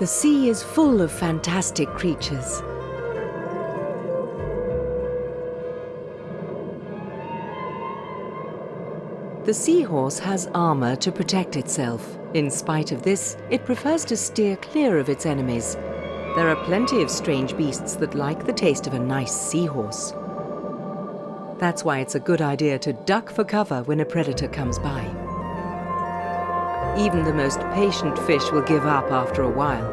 The sea is full of fantastic creatures. The seahorse has armor to protect itself. In spite of this, it prefers to steer clear of its enemies. There are plenty of strange beasts that like the taste of a nice seahorse. That's why it's a good idea to duck for cover when a predator comes by. Even the most patient fish will give up after a while.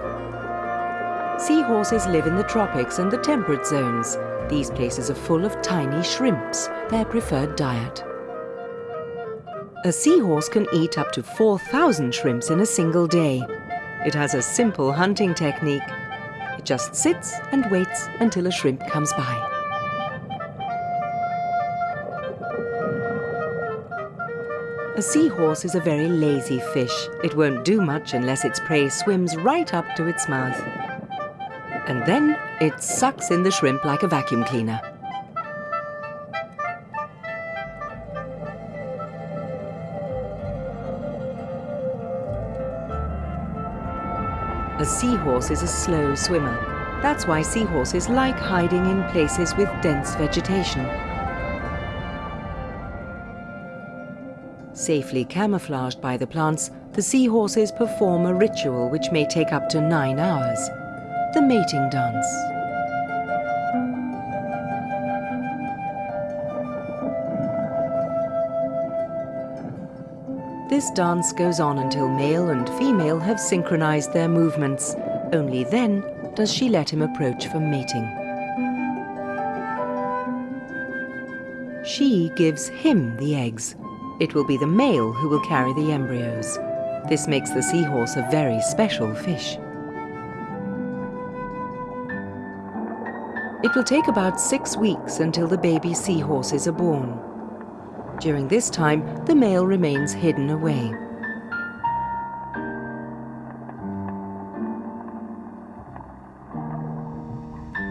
Seahorses live in the tropics and the temperate zones. These places are full of tiny shrimps, their preferred diet. A seahorse can eat up to 4,000 shrimps in a single day. It has a simple hunting technique. It just sits and waits until a shrimp comes by. A seahorse is a very lazy fish. It won't do much unless its prey swims right up to its mouth. And then it sucks in the shrimp like a vacuum cleaner. A seahorse is a slow swimmer. That's why seahorses like hiding in places with dense vegetation. Safely camouflaged by the plants, the seahorses perform a ritual which may take up to nine hours. The mating dance. This dance goes on until male and female have synchronized their movements. Only then does she let him approach for mating. She gives him the eggs. It will be the male who will carry the embryos. This makes the seahorse a very special fish. It will take about six weeks until the baby seahorses are born. During this time, the male remains hidden away.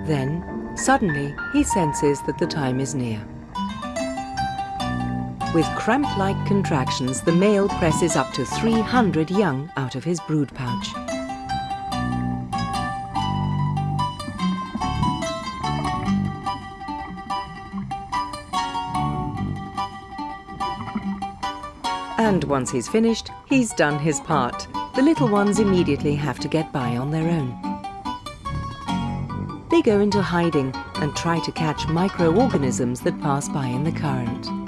Then, suddenly, he senses that the time is near. With cramp-like contractions, the male presses up to 300 young out of his brood pouch. And once he's finished, he's done his part. The little ones immediately have to get by on their own. They go into hiding and try to catch microorganisms that pass by in the current.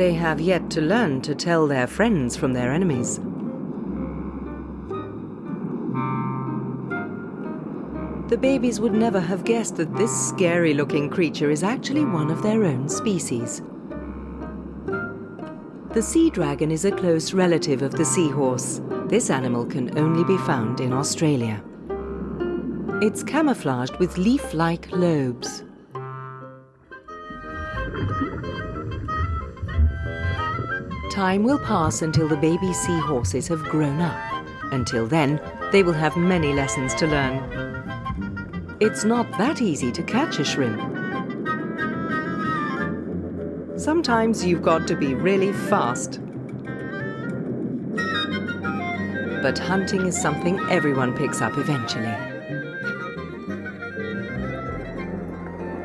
They have yet to learn to tell their friends from their enemies. The babies would never have guessed that this scary-looking creature is actually one of their own species. The sea dragon is a close relative of the seahorse. This animal can only be found in Australia. It's camouflaged with leaf-like lobes. Time will pass until the baby seahorses have grown up. Until then, they will have many lessons to learn. It's not that easy to catch a shrimp. Sometimes you've got to be really fast. But hunting is something everyone picks up eventually.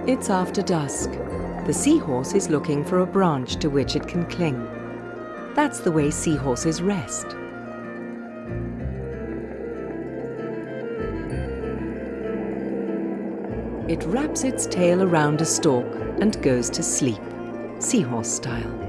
It's after dusk. The seahorse is looking for a branch to which it can cling. That's the way seahorses rest. It wraps its tail around a stalk and goes to sleep, seahorse style.